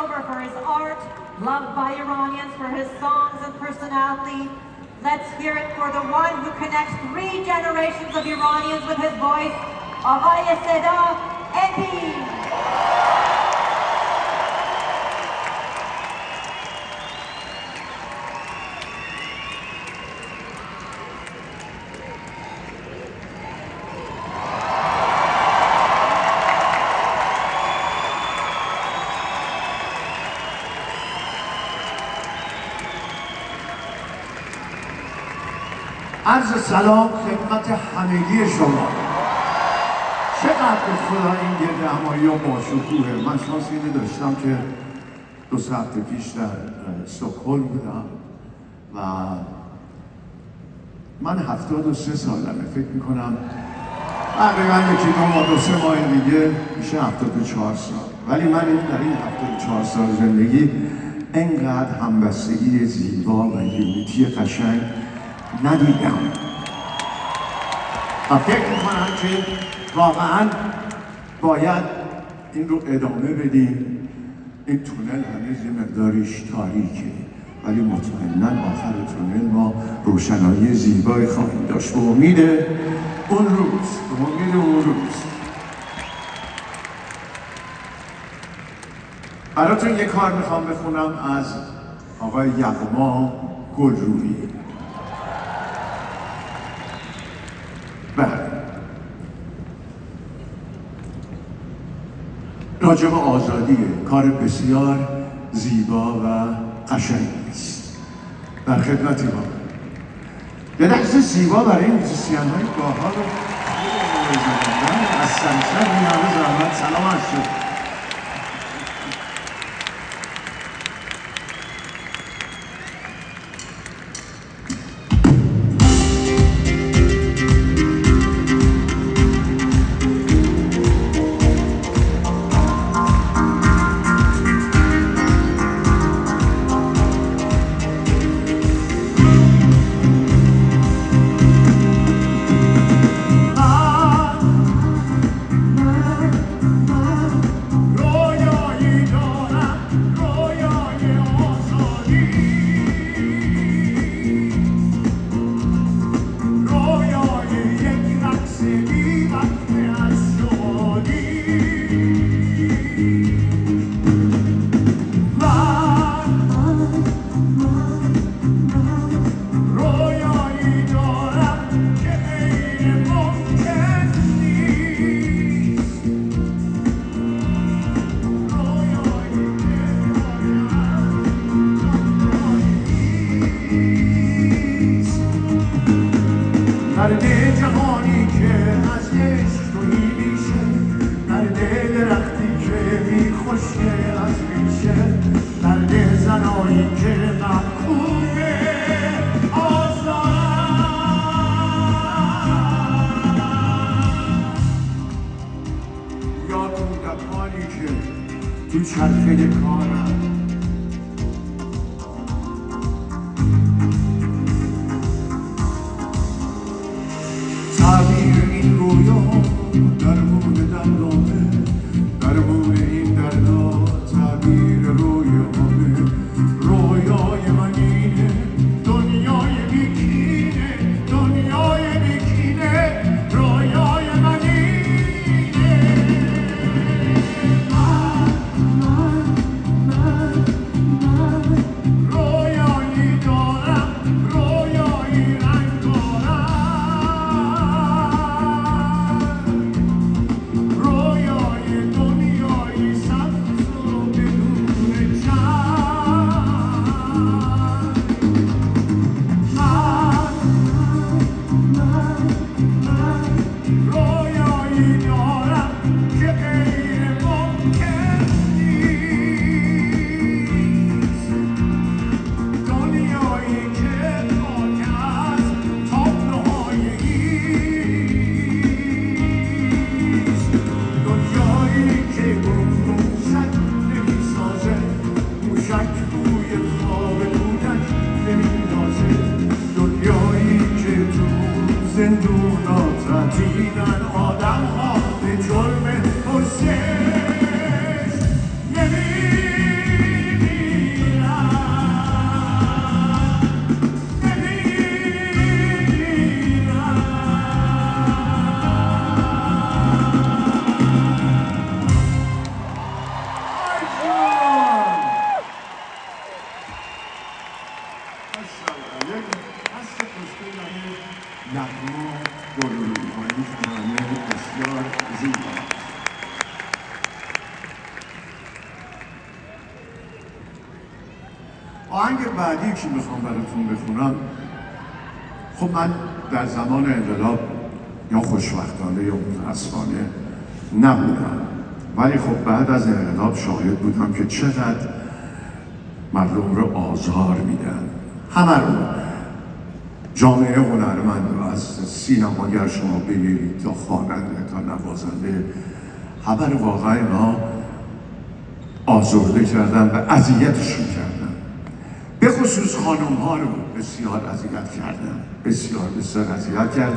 Stover for his art, loved by Iranians for his songs and personality. Let's hear it for the one who connects three generations of Iranians with his voice, Avaya Seda Ebi. عرض سلام خدمت همگی شما. چقدر خدا این گرد همایی و باشکوهه من شانس اینه داشتم که دو ساعت پیش در سکهل بودم و من هفتاد و سه سالمه. فکر می‌کنم تقریبا یکی دو ماه دو سه ماه دیگه میشه هفتاد و چهار سال. ولی من این در این هفتاد و چهار سال زندگی انقدر همبستگی زیبا و یونیتی قشنگ ندیدم. و فکر می‌کنم که واقعا باید این رو ادامه بدیم. این تونل هنوز یه مقداریش تاریکه ولی مطمئنا آخر تونل ما روشنایی زیبایی خواهیم داشت. به امید اون روز به امید اون روز. براتون یه کار می‌خوام بخونم از آقای یغما گلرویی. راجب آزادیه کار بسیار زیبا و قشنگی است. در خدمتی با یه دست زیبا برای موزیسین های باحال رو از سمسر همه زحمت. سلام هست در دل جهانی که از عشق تویی میشه در دل درختی که میخوشه از میشه در دل زنایی که محکوم آزارن یا کودکانی که تو چرخه کارن تعبیر این رویا درمون دندامه درمون beautiful. بسیار زیبا. آهنگ بعدی که می‌خوام براتون بخونم خب من در زمان انقلاب یا خوشبختانه یا متاسفانه نبودم. ولی خب بعد از انقلاب شاهد بودم که چقدر مردم رو آزار میدن. همه رو. جامعه هنرمند رو از سینماگر شما بگیرید تا خواننده تا نوازنده رو واقعا اینا آزرده کردن و اذیتشون کردن. به خصوص خانم ها رو بسیار اذیت کردن بسیار بسیار اذیت کردن.